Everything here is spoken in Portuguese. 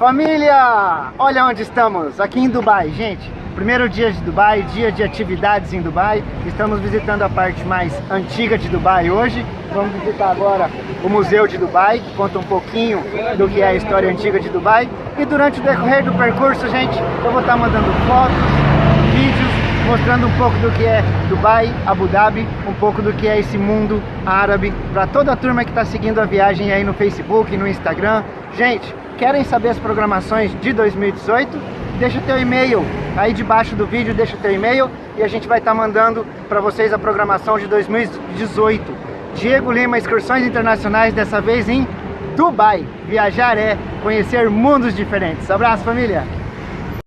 Família, olha onde estamos, aqui em Dubai, gente. Primeiro dia de Dubai, dia de atividades em Dubai. Estamos visitando a parte mais antiga de Dubai hoje. Vamos visitar agora o Museu de Dubai, que conta um pouquinho do que é a história antiga de Dubai. E durante o decorrer do percurso, gente, eu vou estar mandando fotos, vídeos, mostrando um pouco do que é Dubai, Abu Dhabi, um pouco do que é esse mundo árabe, para toda a turma que está seguindo a viagem aí no Facebook, no Instagram. Gente, querem saber as programações de 2018, deixa teu e-mail aí debaixo do vídeo, deixa teu e-mail e a gente vai estar tá mandando para vocês a programação de 2018. Diego Lima, excursões internacionais, dessa vez em Dubai. Viajar é conhecer mundos diferentes. Abraço, família!